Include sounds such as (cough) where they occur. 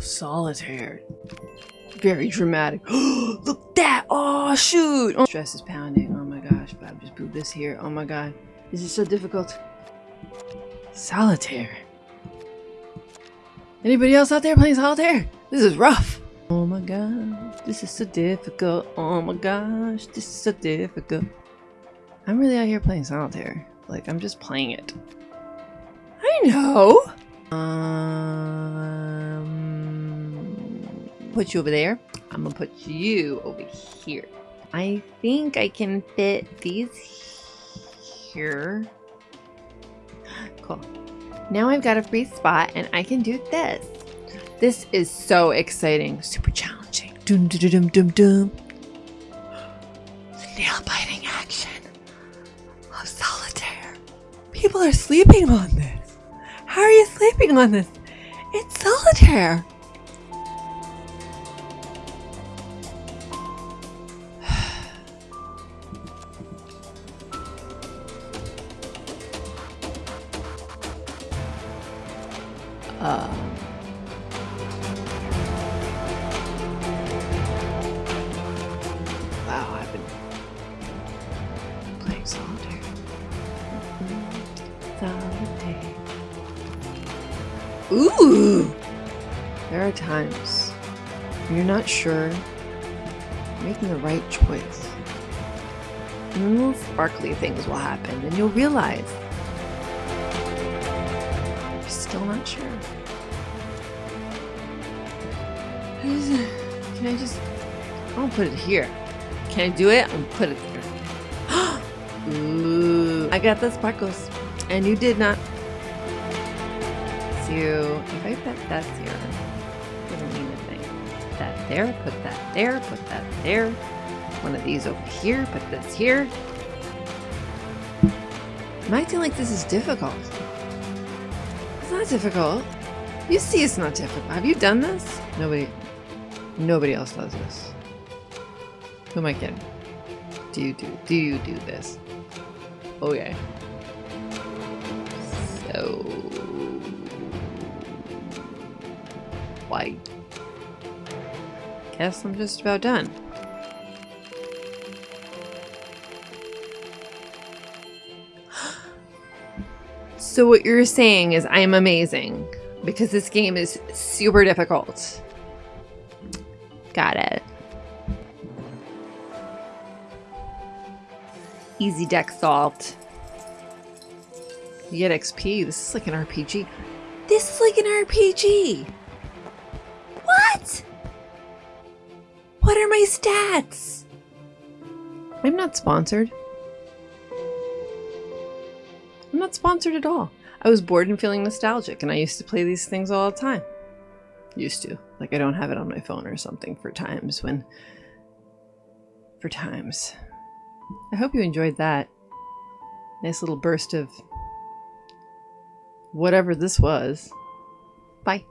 Solitaire. Very dramatic. (gasps) Look that! Oh, shoot! Oh, stress is pounding. Oh my gosh, Bob just put this here. Oh my god. This is so difficult. Solitaire. Anybody else out there playing solitaire? This is rough. Oh my god, this is so difficult. Oh my gosh, this is so difficult. I'm really out here playing solitaire. Like, I'm just playing it. I know! Um, put you over there. I'm gonna put you over here. I think I can fit these here. Cool. Now I've got a free spot and I can do this. This is so exciting. Super challenging. Dum dum dum dum dum. Nail biting action of solitaire. People are sleeping on this. How are you sleeping on this? It's solitaire. Uh, wow, I've been playing solitaire. Solitaire. Ooh! There are times you're not sure making the right choice. Little sparkly things will happen, and you'll realize still not sure. Can I just... I'll put it here. Can I do it? I'll put it there. (gasps) Ooh, I got the sparkles. And you did not. So, if I put that here, doesn't mean a thing. That there, put that there, put that there. One of these over here, put this here. I'm acting like this is difficult. It's not difficult. You see it's not difficult. Have you done this? Nobody, nobody else does this. Who am I kidding? Do you do, do you do this? Okay. So... White. Guess I'm just about done. So what you're saying is I'm amazing because this game is super difficult. Got it. Easy deck solved. You get XP. This is like an RPG. This is like an RPG. What? What are my stats? I'm not sponsored. I'm not sponsored at all. I was bored and feeling nostalgic, and I used to play these things all the time. Used to. Like, I don't have it on my phone or something for times when. For times. I hope you enjoyed that. Nice little burst of. whatever this was. Bye.